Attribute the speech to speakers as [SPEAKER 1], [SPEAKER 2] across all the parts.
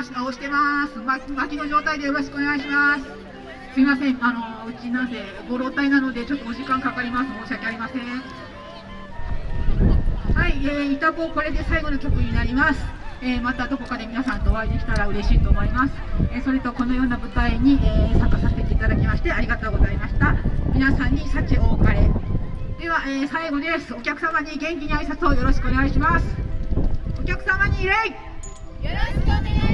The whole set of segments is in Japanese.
[SPEAKER 1] 押してます。巻きの状態でよろしくお願いします。すいません。あのうちなんでご老体なのでちょっとお時間かかります。申し訳ありません。はい、えー、イタコこれで最後の曲になります。えー、またどこかで皆さんとお会いできたら嬉しいと思います、えー、それとこのような舞台に、えー、参加させていただきましてありがとうございました。皆さんに幸多かれ。では、え最後です。お客様に元気に挨拶をよろしくお願いします。お客様に礼。よろし
[SPEAKER 2] くお願いします。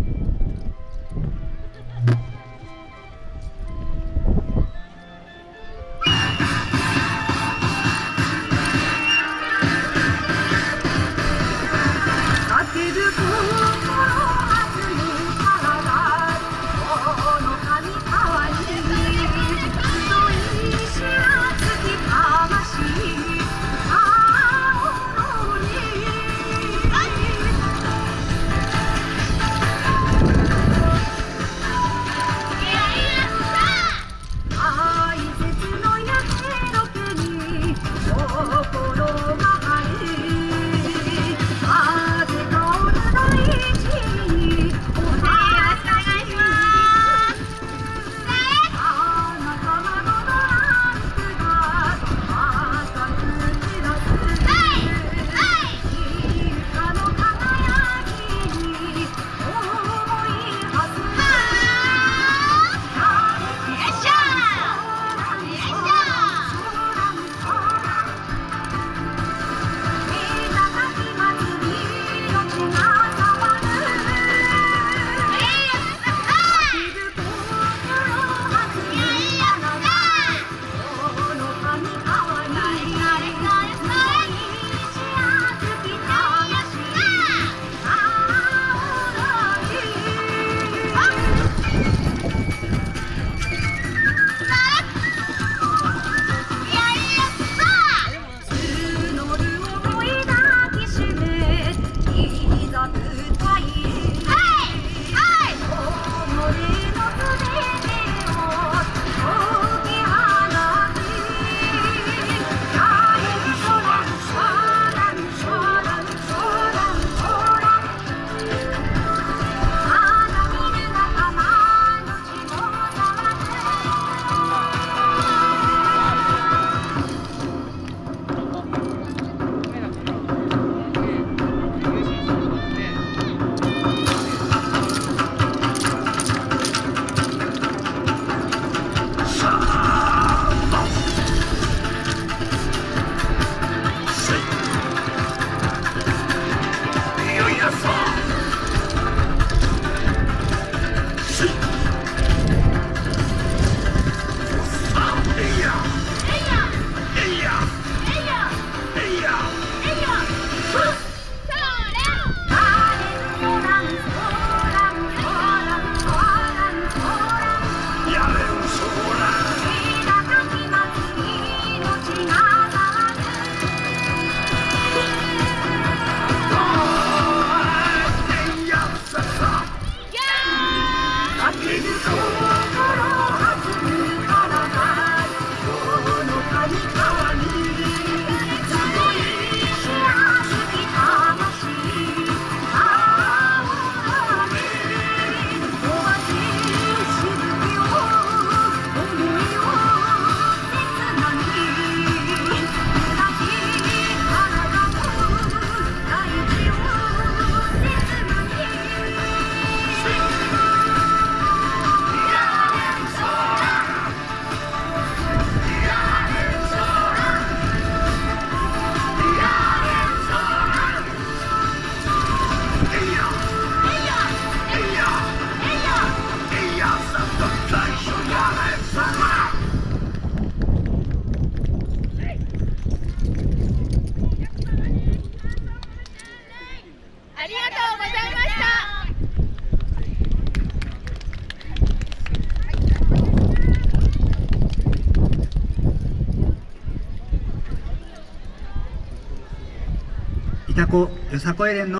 [SPEAKER 3] たこよさこい連の。